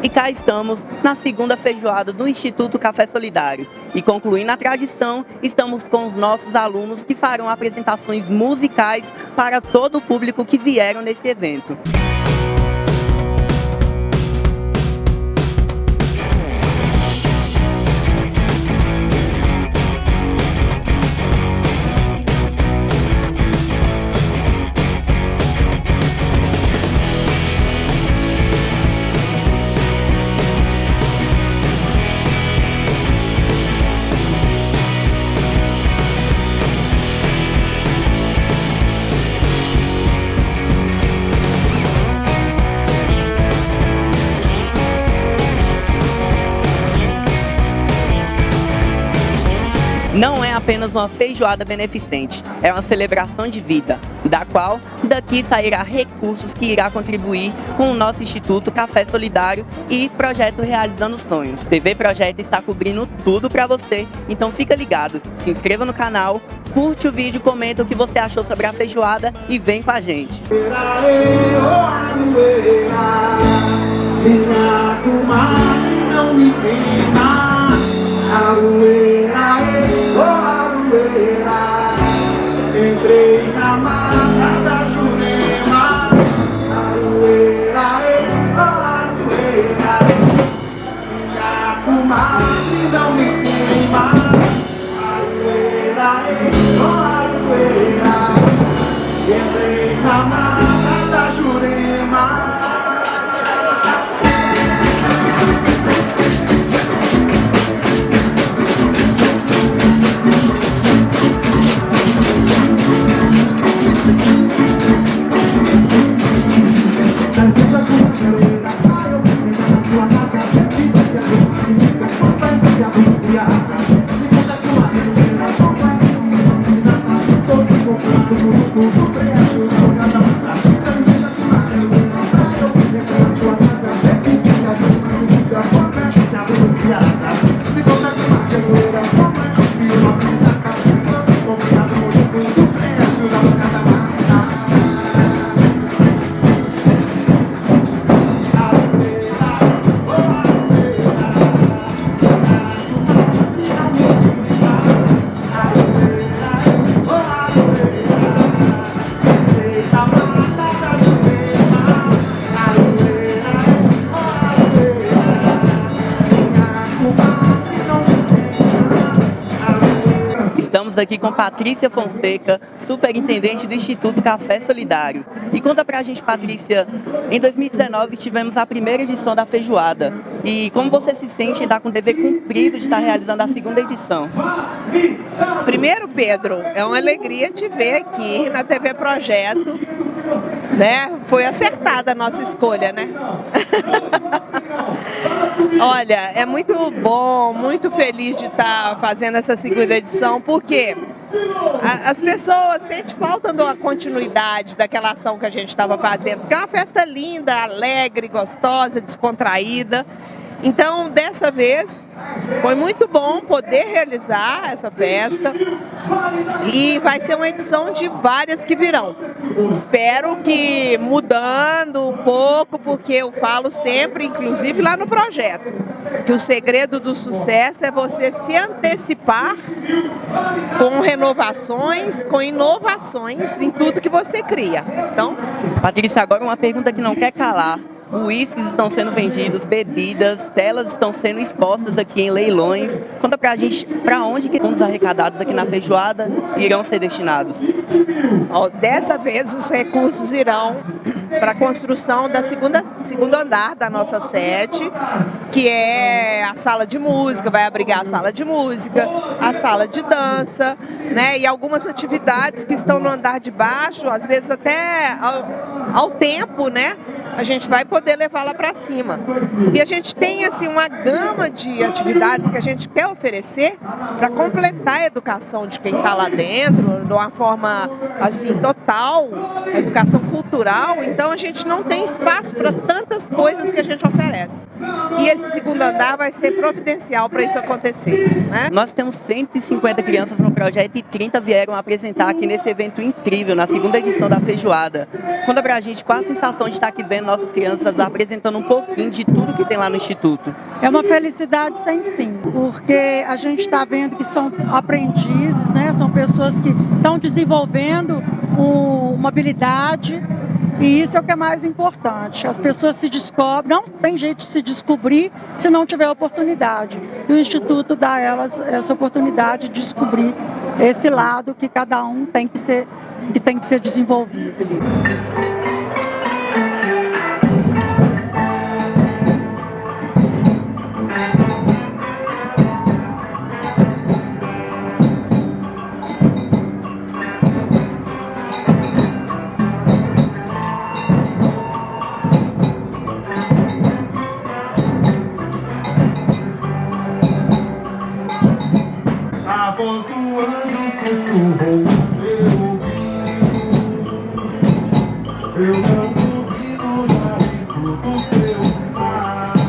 E cá estamos na segunda feijoada do Instituto Café Solidário. E concluindo a tradição, estamos com os nossos alunos que farão apresentações musicais para todo o público que vieram nesse evento. Apenas uma feijoada beneficente, é uma celebração de vida, da qual daqui sairá recursos que irá contribuir com o nosso Instituto Café Solidário e Projeto Realizando Sonhos. TV Projeto está cobrindo tudo para você, então fica ligado, se inscreva no canal, curte o vídeo, comenta o que você achou sobre a feijoada e vem com a gente. Queima, aroeira, Entrei na mata da Jurema Aroeira, aroeira Minha comadre não me queima. Aroeira, aroeira Entrei na mata Aqui com Patrícia Fonseca, superintendente do Instituto Café Solidário. E conta pra gente, Patrícia, em 2019 tivemos a primeira edição da feijoada. E como você se sente em estar com o dever cumprido de estar realizando a segunda edição? Primeiro, Pedro, é uma alegria te ver aqui na TV Projeto. Né? Foi acertada a nossa escolha, né? Olha, é muito bom, muito feliz de estar fazendo essa segunda edição, porque as pessoas sentem falta de uma continuidade daquela ação que a gente estava fazendo, porque é uma festa linda, alegre, gostosa, descontraída. Então, dessa vez, foi muito bom poder realizar essa festa e vai ser uma edição de várias que virão. Espero que mudando um pouco, porque eu falo sempre, inclusive lá no projeto, que o segredo do sucesso é você se antecipar com renovações, com inovações em tudo que você cria. Então, Patrícia, agora uma pergunta que não quer calar uísques estão sendo vendidos, bebidas, telas estão sendo expostas aqui em leilões. Conta pra gente para onde que fundos arrecadados aqui na feijoada irão ser destinados. Dessa vez os recursos irão para a construção da segunda segundo andar da nossa sede, que é a sala de música, vai abrigar a sala de música, a sala de dança, né, e algumas atividades que estão no andar de baixo, às vezes até ao, ao tempo, né, a gente vai poder levar lá para cima. E a gente tem assim uma gama de atividades que a gente quer oferecer para completar a educação de quem está lá dentro, de uma forma assim total, educação cultural então a gente não tem espaço para tantas coisas que a gente oferece. E esse segundo andar vai ser providencial para isso acontecer. Né? Nós temos 150 crianças no projeto e 30 vieram apresentar aqui nesse evento incrível, na segunda edição da Feijoada. Conta pra gente qual a sensação de estar aqui vendo nossas crianças apresentando um pouquinho de tudo que tem lá no Instituto. É uma felicidade sem fim, porque a gente está vendo que são aprendizes, né? são pessoas que estão desenvolvendo uma habilidade e isso é o que é mais importante. As pessoas se descobrem, não tem jeito de se descobrir se não tiver oportunidade. E o Instituto dá a elas essa oportunidade de descobrir esse lado que cada um tem que ser, que tem que ser desenvolvido. Voz do anjo sussurrou meu ouvido. Eu não duvido, já escuto os teus sinais.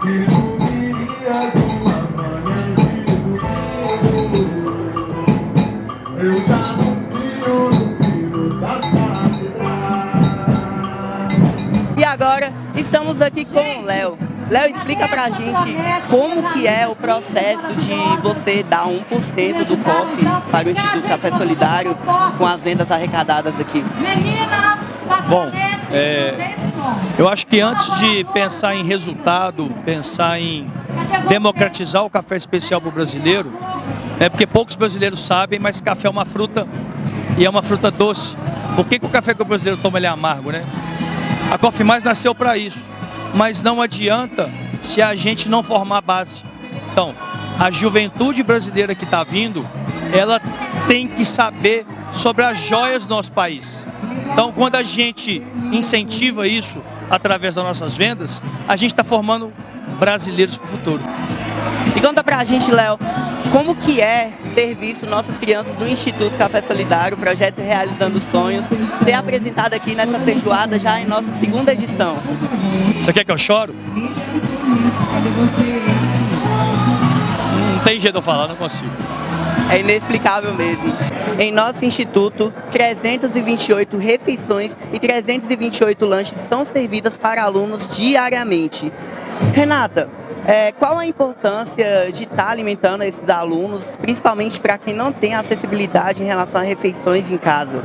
Que tu virias numa manhã de. Eu te anuncio das. E agora estamos aqui com o Léo. Léo, explica pra gente como que é o processo de você dar 1% do COF para o Instituto Café Solidário com as vendas arrecadadas aqui. Bom, é, eu acho que antes de pensar em resultado, pensar em democratizar o café especial para o brasileiro, é porque poucos brasileiros sabem, mas café é uma fruta e é uma fruta doce. Por que, que o café que o brasileiro toma ele é amargo, né? A Coffee Mais nasceu para isso mas não adianta se a gente não formar base. Então, a juventude brasileira que está vindo, ela tem que saber sobre as joias do nosso país. Então, quando a gente incentiva isso através das nossas vendas, a gente está formando brasileiros para o futuro. E conta pra gente, Léo, como que é ter visto nossas crianças do Instituto Café Solidário, o projeto Realizando Sonhos, ter apresentado aqui nessa feijoada já em nossa segunda edição? Você quer que eu choro? Não tem jeito de eu falar, não consigo. É inexplicável mesmo. Em nosso instituto, 328 refeições e 328 lanches são servidas para alunos diariamente. Renata, é, qual a importância de estar alimentando esses alunos, principalmente para quem não tem acessibilidade em relação a refeições em casa?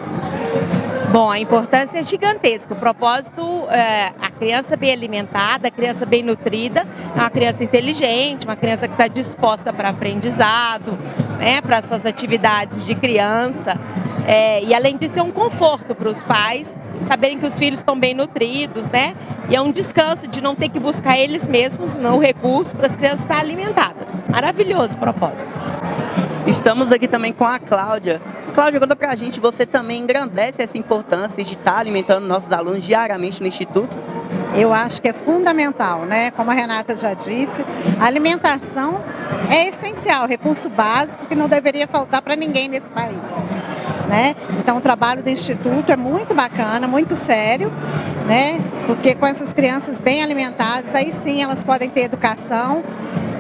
Bom, a importância é gigantesca. O propósito é a criança bem alimentada, a criança bem nutrida, é uma criança inteligente, uma criança que está disposta para aprendizado, né, para suas atividades de criança. É, e além disso, é um conforto para os pais saberem que os filhos estão bem nutridos, né? E é um descanso de não ter que buscar eles mesmos não, o recurso para as crianças estarem alimentadas. Maravilhoso o propósito. Estamos aqui também com a Cláudia. Cláudia, conta pra gente, você também engrandece essa importância de estar alimentando nossos alunos diariamente no Instituto? Eu acho que é fundamental, né? Como a Renata já disse, a alimentação é essencial, recurso básico que não deveria faltar para ninguém nesse país. Né? Então o trabalho do Instituto é muito bacana, muito sério, né? porque com essas crianças bem alimentadas, aí sim elas podem ter educação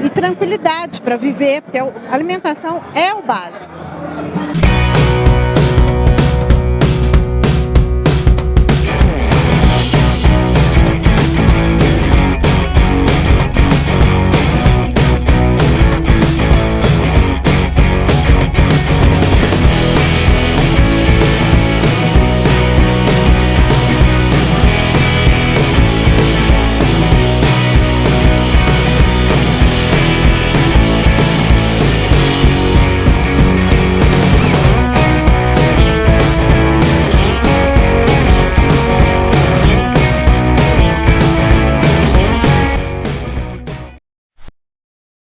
e tranquilidade para viver, porque a alimentação é o básico.